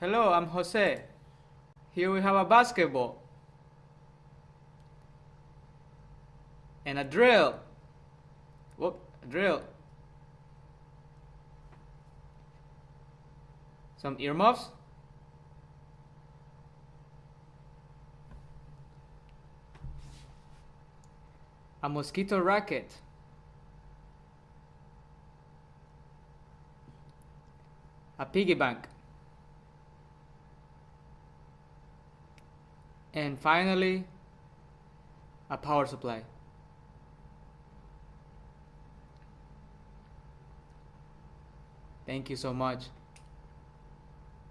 Hello, I'm Jose. Here we have a basketball. And a drill. Whoop, a drill. Some earmuffs. A mosquito racket. A piggy bank. And finally, a power supply. Thank you so much.